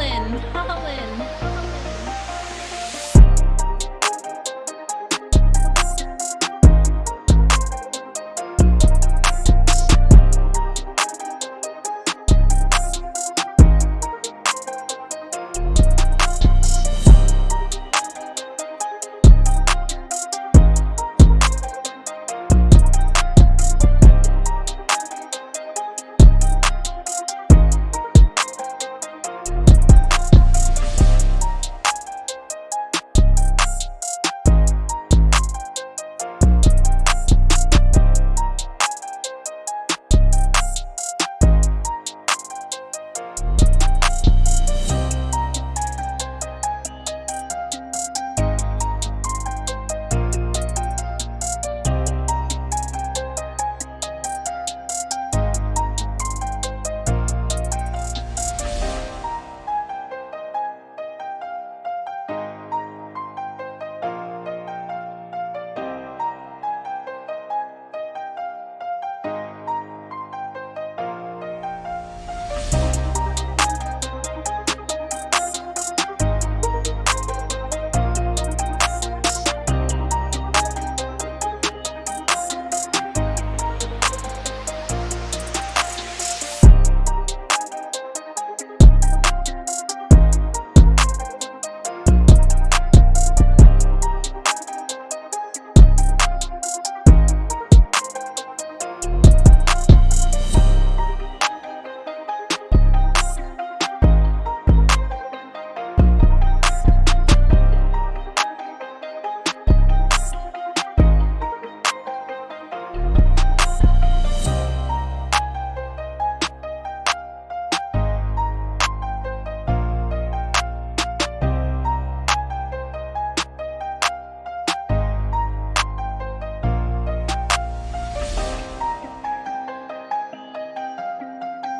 Ellen.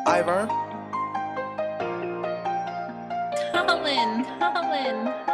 Ivor. Colin, Colin.